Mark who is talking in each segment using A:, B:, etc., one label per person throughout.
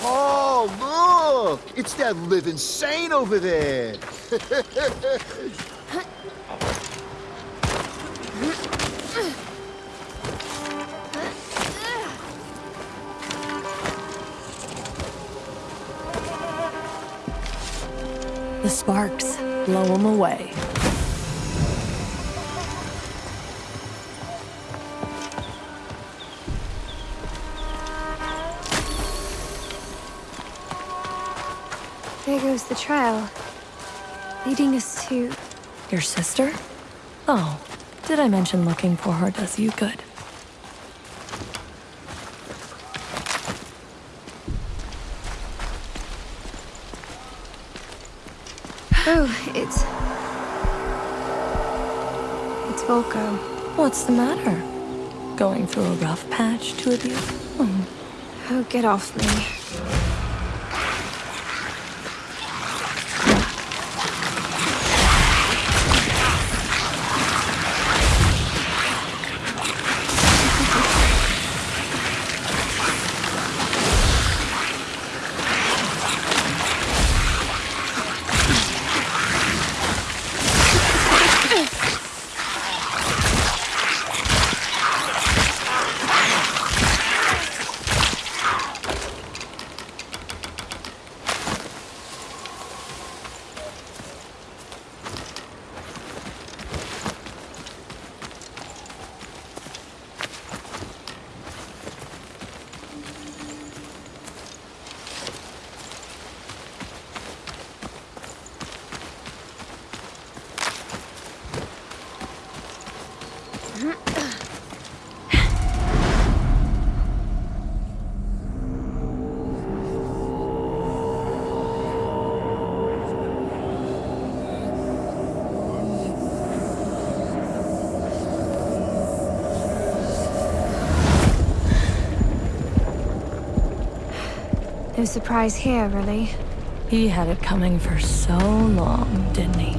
A: Oh, look, it's that living saint over there.
B: The sparks blow them away.
C: The trail. Leading us to...
B: Your sister? Oh, did I mention looking for her does you good?
C: Oh, it's... It's Volko.
B: What's the matter? Going through a rough patch, two of you? Hmm.
C: Oh, get off me. No surprise here, really.
B: He had it coming for so long, didn't he?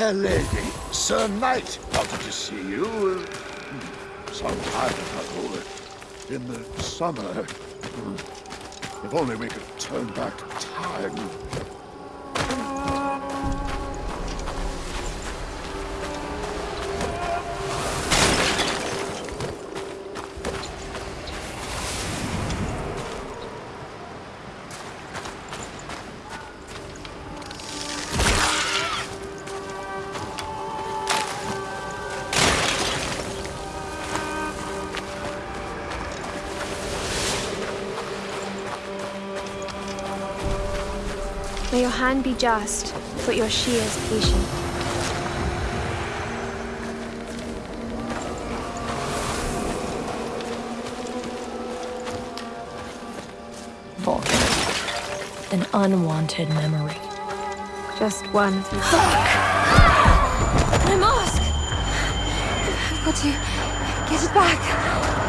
A: Fair lady, Sir Knight wanted to see you uh, some time ago, uh, in the summer. Hmm. If only we could turn back time.
C: Your hand be just, but your shears patient.
B: Vulcan. An unwanted memory.
C: Just one.
B: My mask!
C: I've got to get it back.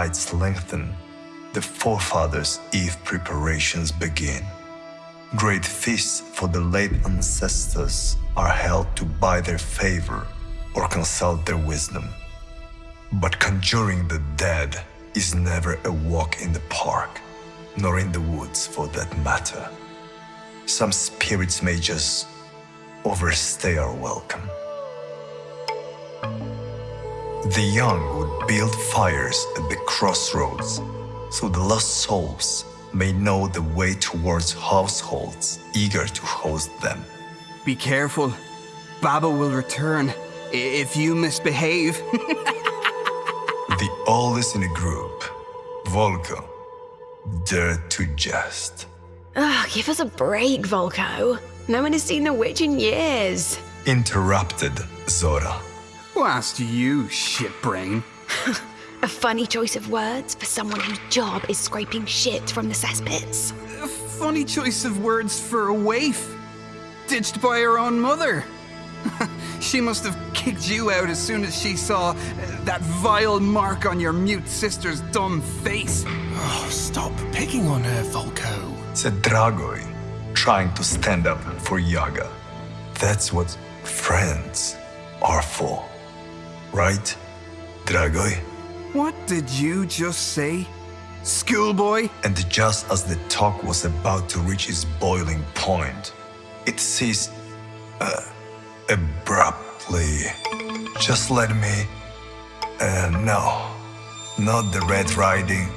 D: Nights lengthen, the forefathers' eve preparations begin. Great feasts for the late ancestors are held to buy their favor or consult their wisdom. But conjuring the dead is never a walk in the park, nor in the woods for that matter. Some spirits may just overstay our welcome. The young build fires at the crossroads so the lost souls may know the way towards households eager to host them.
E: Be careful. Baba will return if you misbehave.
D: The oldest in the group, Volko, dared to jest.
F: Ugh, give us a break, Volko. No one has seen the witch in years.
D: Interrupted Zora.
E: Who asked you, shitbrain?
F: A funny choice of words for someone whose job is scraping shit from the cesspits.
E: A funny choice of words for a waif. Ditched by her own mother. she must have kicked you out as soon as she saw uh, that vile mark on your mute sister's dumb face.
G: Oh, stop picking on her, Volko.
D: said Dragoi, trying to stand up for Yaga. That's what friends are for. Right, Dragoi?
E: What did you just say? Schoolboy?
D: And just as the talk was about to reach its boiling point, it ceased uh, abruptly. Just let me. Uh, no, not the Red Riding,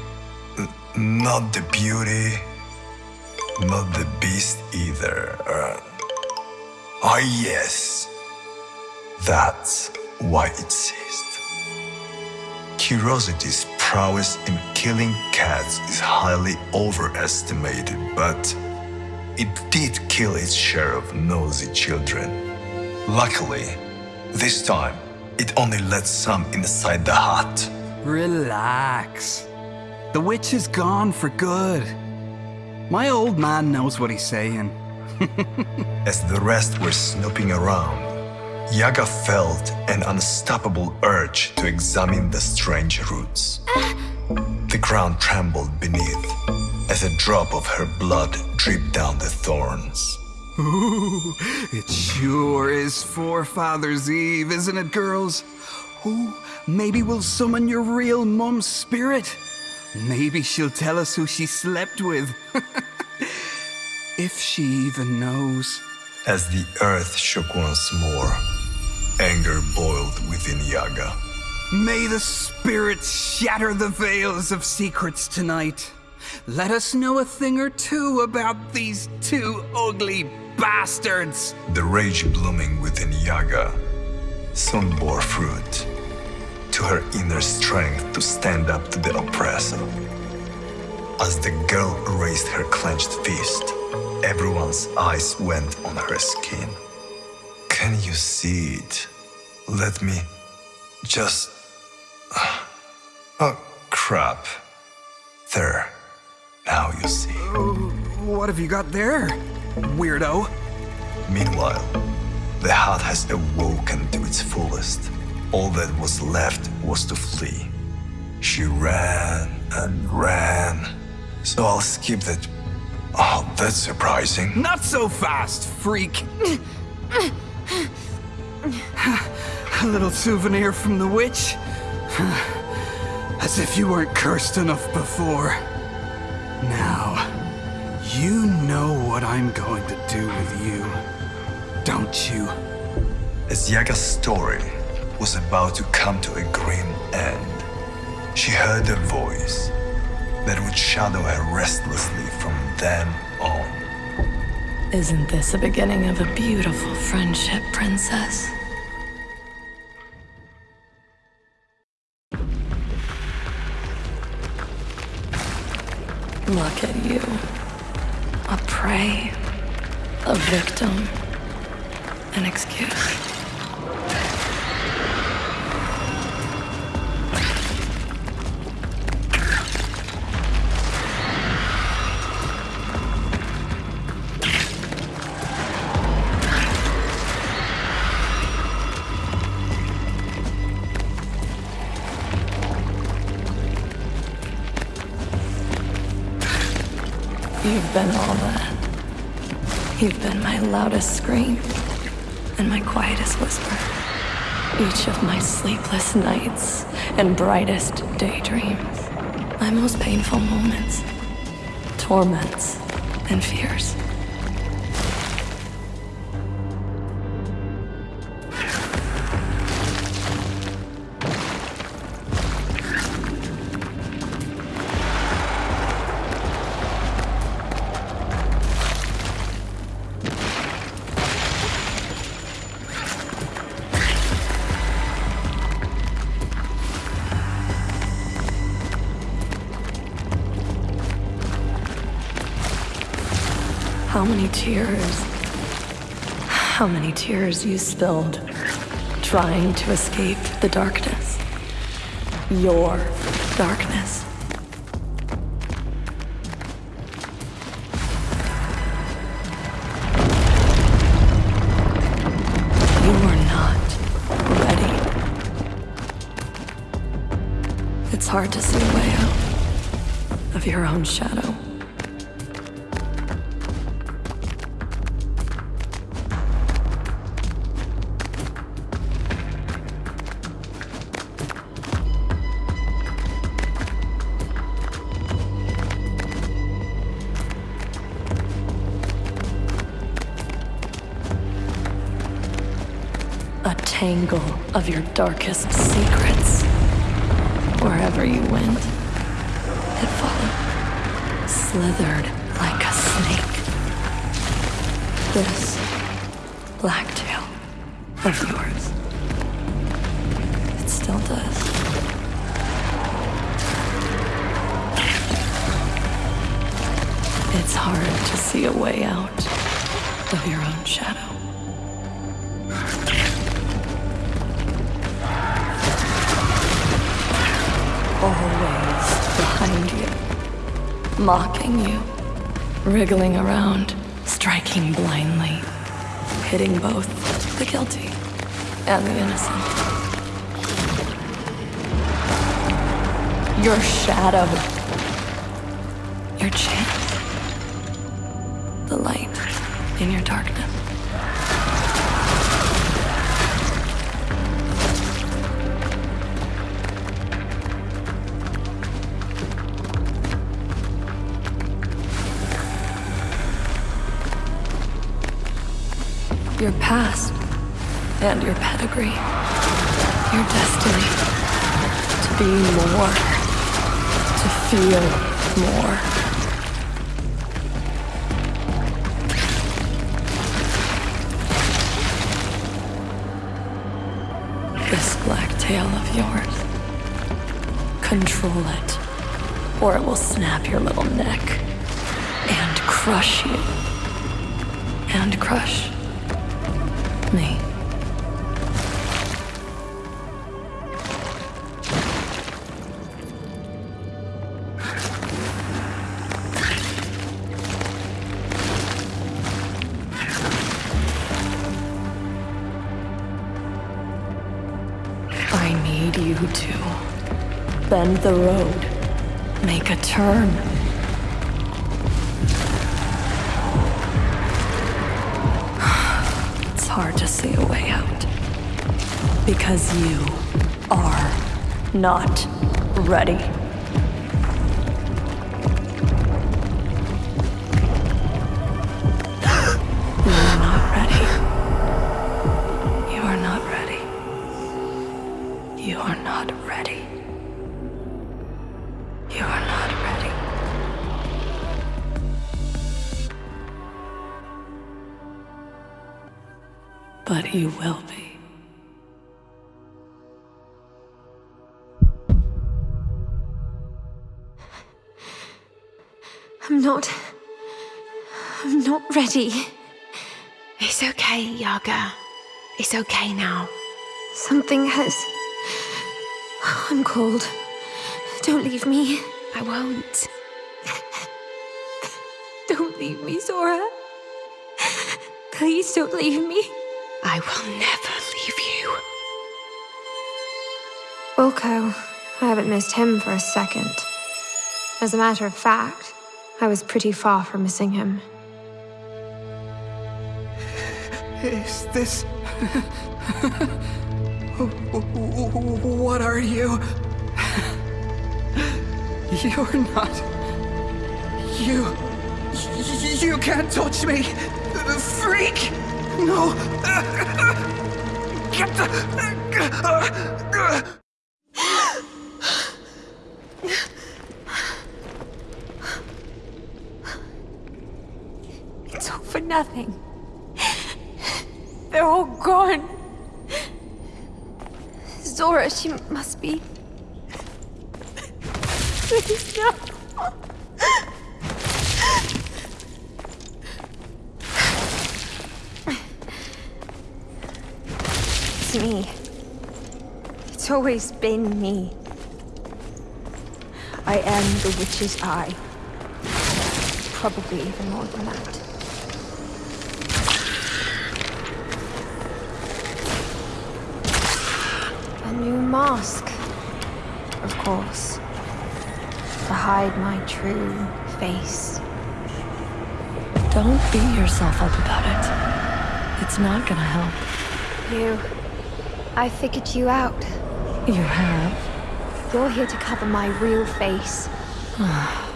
D: not the beauty, not the beast either. Uh, ah, yes, that's why it ceased. Curiosity's prowess in killing cats is highly overestimated, but it did kill its share of nosy children. Luckily, this time, it only let some inside the hut.
E: Relax. The witch is gone for good. My old man knows what he's saying.
D: As the rest were snooping around, Yaga felt an unstoppable urge to examine the strange roots. The ground trembled beneath as a drop of her blood dripped down the thorns.
E: Ooh, it sure is Forefathers' Eve, isn't it, girls? Ooh, maybe we'll summon your real mum's spirit. Maybe she'll tell us who she slept with. if she even knows.
D: As the earth shook once more, anger boiled within Yaga.
E: May the spirits shatter the veils of secrets tonight. Let us know a thing or two about these two ugly bastards.
D: The rage blooming within Yaga soon bore fruit to her inner strength to stand up to the oppressor. As the girl raised her clenched fist, everyone's eyes went on her skin. Can you see it? Let me just. Oh, crap. There. Now you see.
E: Oh, what have you got there, weirdo?
D: Meanwhile, the heart has awoken to its fullest. All that was left was to flee. She ran and ran. So I'll skip that. Oh, that's surprising.
E: Not so fast, freak. A little souvenir from the witch. As if you weren't cursed enough before. Now, you know what I'm going to do with you, don't you?
D: As Yaga's story was about to come to a grim end, she heard a voice that would shadow her restlessly from then on.
B: Isn't this the beginning of a beautiful friendship, Princess? Look at you. A prey. A victim. An excuse. You've been all that. You've been my loudest scream and my quietest whisper. Each of my sleepless nights and brightest daydreams. My most painful moments, torments, and fears. Many tears? How many tears you spilled trying to escape the darkness? Your darkness. You not ready. It's hard to see a way out of your own shadow. Tangle of your darkest secrets. Wherever you went, it followed, slithered like a snake. This black tail of yours, it still does. It's hard to see a way out of your own shadow. Mocking you, wriggling around, striking blindly, hitting both the guilty and the innocent. Your shadow, your chance, the light in your darkness. Your past and your pedigree, your destiny to be more, to feel more. This black tail of yours, control it, or it will snap your little neck and crush you, and crush me. I need you to bend the road, make a turn. Hard to see a way out. Because you are not ready. You will be.
C: I'm not. I'm not ready.
F: It's okay, Yaga. It's okay now.
C: Something has. I'm cold. Don't leave me.
F: I won't.
C: Don't leave me, Zora. Please don't leave me.
F: I will never leave you.
C: Volko, I haven't missed him for a second. As a matter of fact, I was pretty far from missing him.
E: Is this. what are you? You're not. You. You can't touch me! Freak! No! Get the.
C: It's all for nothing. They're all gone. Zora, she must be. Please, no. It's me. It's always been me. I am the witch's eye. Probably even more than that. A new mask. Of course. To hide my true face.
B: Don't beat yourself up about it. It's not gonna help.
C: You. I figured you out.
B: You have,
C: You're here to cover my real face.
B: Ah,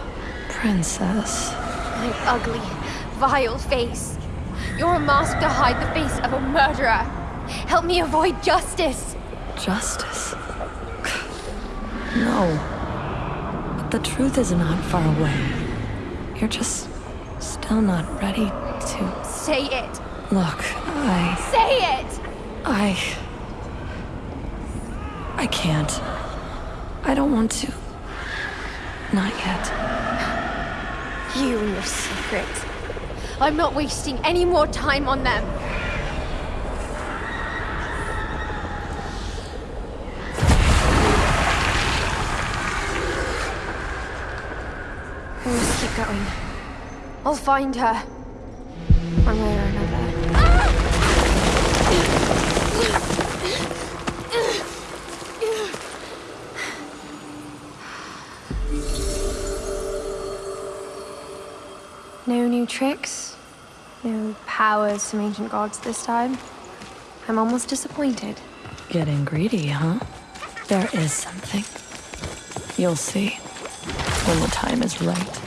B: princess.
C: My ugly, vile face. You're a mask to hide the face of a murderer. Help me avoid justice.
B: Justice. No. But the truth is not far away. You're just still not ready to.
C: Say it.
B: Look, I.
C: Say it!
B: I. I can't. I don't want to. Not yet.
C: You and your secrets. I'm not wasting any more time on them. We must keep going. I'll find her. One way or another. No new tricks? No powers from ancient gods this time? I'm almost disappointed.
B: Getting greedy, huh? There is something. You'll see when the time is right.